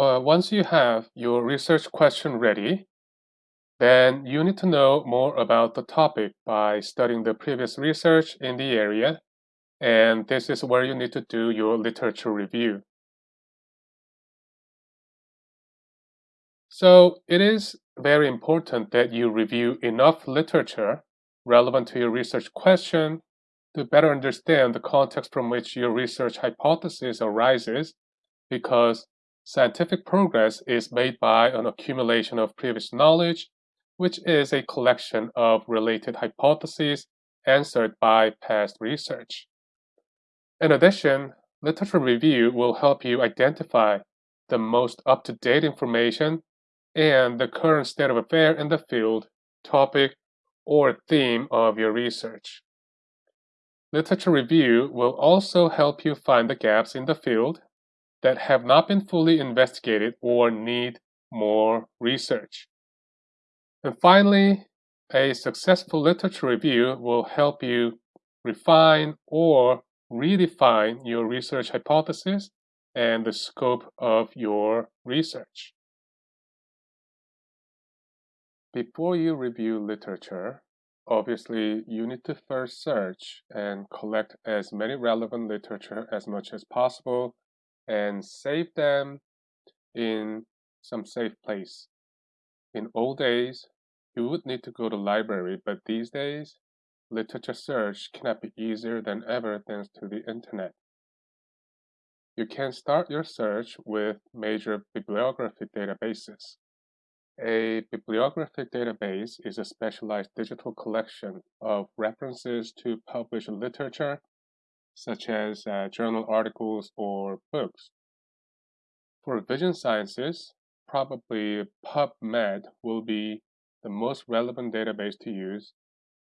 uh, once you have your research question ready, then you need to know more about the topic by studying the previous research in the area, and this is where you need to do your literature review. So it is very important that you review enough literature relevant to your research question to better understand the context from which your research hypothesis arises because scientific progress is made by an accumulation of previous knowledge which is a collection of related hypotheses answered by past research. In addition, literature review will help you identify the most up-to-date information and the current state of affair in the field, topic, or theme of your research. Literature review will also help you find the gaps in the field that have not been fully investigated or need more research. And finally, a successful literature review will help you refine or redefine your research hypothesis and the scope of your research. Before you review literature, obviously you need to first search and collect as many relevant literature as much as possible and save them in some safe place. In old days, you would need to go to library, but these days, literature search cannot be easier than ever thanks to the internet. You can start your search with major bibliographic databases. A bibliographic database is a specialized digital collection of references to published literature, such as uh, journal articles or books. For vision sciences, probably PubMed will be the most relevant database to use,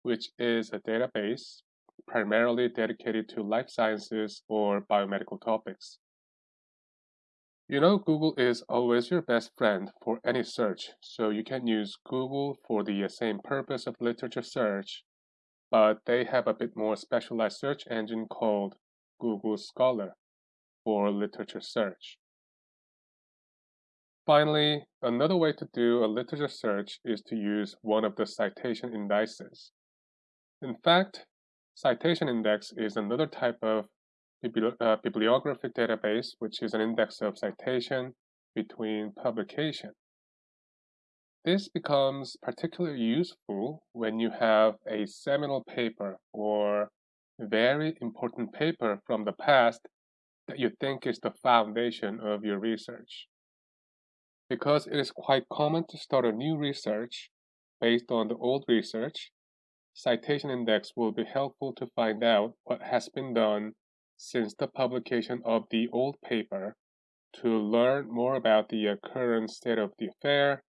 which is a database primarily dedicated to life sciences or biomedical topics. You know Google is always your best friend for any search, so you can use Google for the same purpose of literature search, but they have a bit more specialized search engine called Google Scholar for literature search. Finally, another way to do a literature search is to use one of the citation indices. In fact, citation index is another type of bibli uh, bibliographic database, which is an index of citation between publication. This becomes particularly useful when you have a seminal paper or very important paper from the past that you think is the foundation of your research. Because it is quite common to start a new research based on the old research, citation index will be helpful to find out what has been done since the publication of the old paper to learn more about the uh, current state of the affair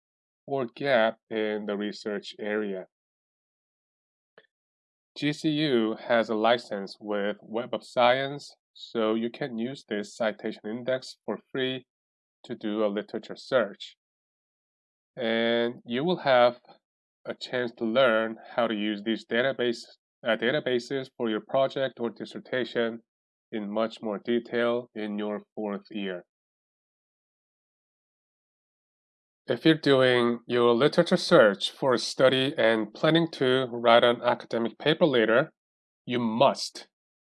or gap in the research area. GCU has a license with Web of Science, so you can use this citation index for free to do a literature search. And you will have a chance to learn how to use these database, uh, databases for your project or dissertation in much more detail in your fourth year. If you're doing your literature search for a study and planning to write an academic paper later, you must,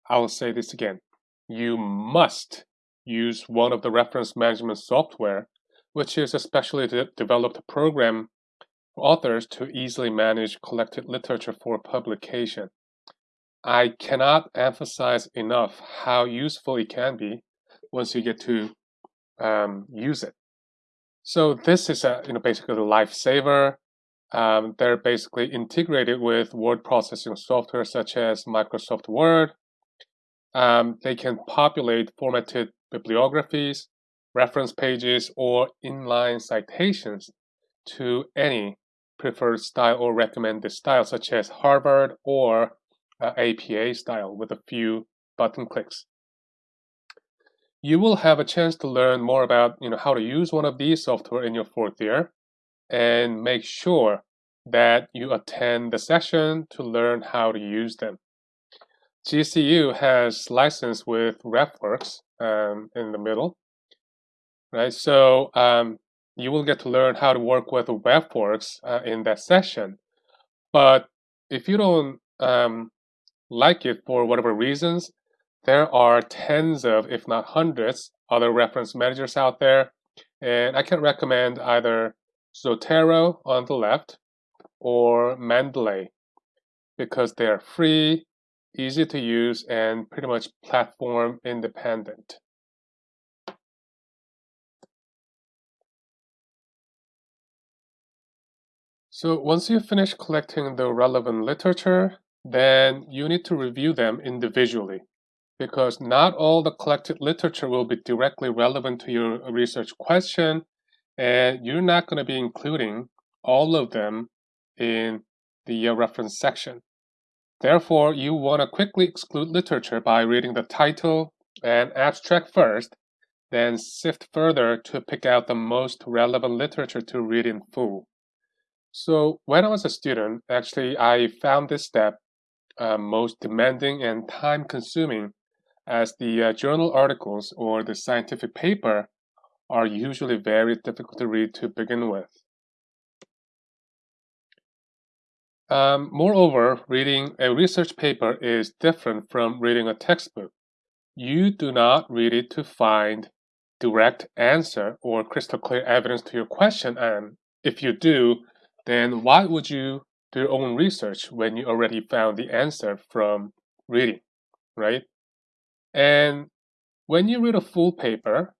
I will say this again, you must use one of the reference management software, which is a specially de developed program for authors to easily manage collected literature for publication. I cannot emphasize enough how useful it can be once you get to um, use it. So this is a, you know, basically the lifesaver. Um, they're basically integrated with word processing software such as Microsoft Word. Um, they can populate formatted bibliographies, reference pages, or inline citations to any preferred style or recommended style, such as Harvard or uh, APA style with a few button clicks. You will have a chance to learn more about you know, how to use one of these software in your fourth year and make sure that you attend the session to learn how to use them. GCU has license with RefWorks um, in the middle. right? So um, you will get to learn how to work with RefWorks uh, in that session. But if you don't um, like it for whatever reasons, there are tens of, if not hundreds, other reference managers out there. And I can recommend either Zotero on the left or Mendeley because they are free, easy to use, and pretty much platform independent. So once you finish collecting the relevant literature, then you need to review them individually because not all the collected literature will be directly relevant to your research question and you're not going to be including all of them in the uh, reference section. Therefore, you want to quickly exclude literature by reading the title and abstract first, then sift further to pick out the most relevant literature to read in full. So when I was a student, actually, I found this step uh, most demanding and time consuming as the uh, journal articles or the scientific paper are usually very difficult to read to begin with. Um, moreover, reading a research paper is different from reading a textbook. You do not read it to find direct answer or crystal clear evidence to your question, and if you do, then why would you do your own research when you already found the answer from reading, right? And when you read a full paper,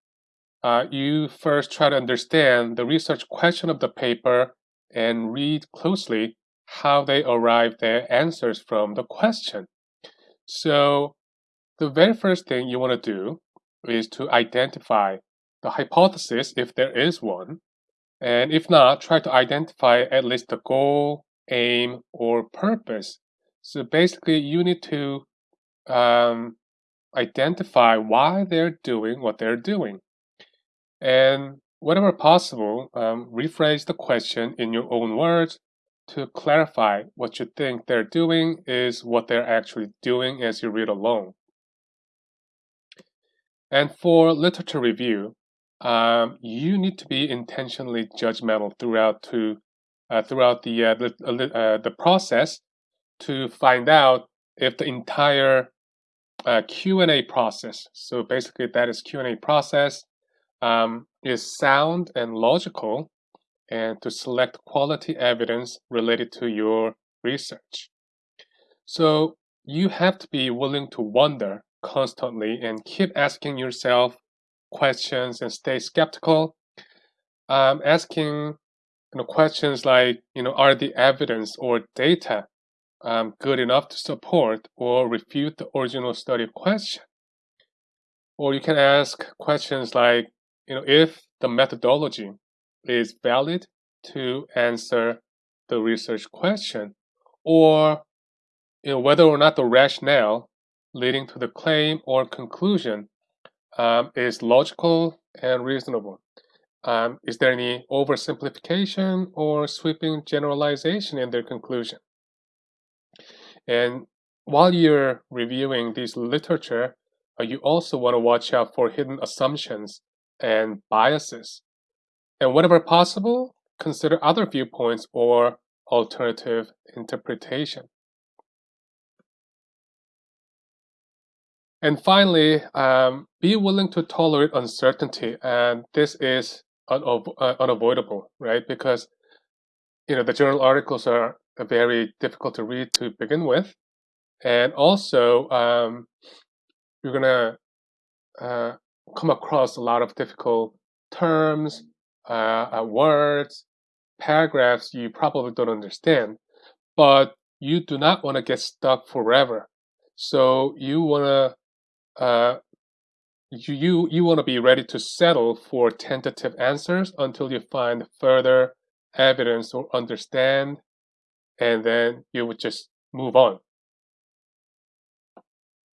uh, you first try to understand the research question of the paper and read closely how they arrived their answers from the question. So the very first thing you want to do is to identify the hypothesis if there is one, and if not, try to identify at least the goal, aim, or purpose. So basically, you need to um, identify why they're doing what they're doing. And whenever possible, um, rephrase the question in your own words to clarify what you think they're doing is what they're actually doing as you read along. And for literature review, um, you need to be intentionally judgmental throughout to uh, throughout the uh, uh, uh the process to find out if the entire uh, Q&A process, so basically that is Q&A process, um, is sound and logical and to select quality evidence related to your research. So you have to be willing to wonder constantly and keep asking yourself questions and stay skeptical. Um, asking you know, questions like, you know, are the evidence or data um, good enough to support or refute the original study question? Or you can ask questions like, you know, if the methodology is valid to answer the research question, or you know, whether or not the rationale leading to the claim or conclusion um, is logical and reasonable. Um, is there any oversimplification or sweeping generalization in their conclusion? And while you're reviewing this literature, uh, you also want to watch out for hidden assumptions and biases. And whenever possible, consider other viewpoints or alternative interpretation. And finally, um, be willing to tolerate uncertainty. And this is uh, unavoidable, right? Because you know the journal articles are very difficult to read to begin with, and also um, you're gonna uh, come across a lot of difficult terms, uh, uh, words, paragraphs you probably don't understand, but you do not want to get stuck forever. So you want to uh, you you, you want to be ready to settle for tentative answers until you find further evidence or understand, and then you would just move on.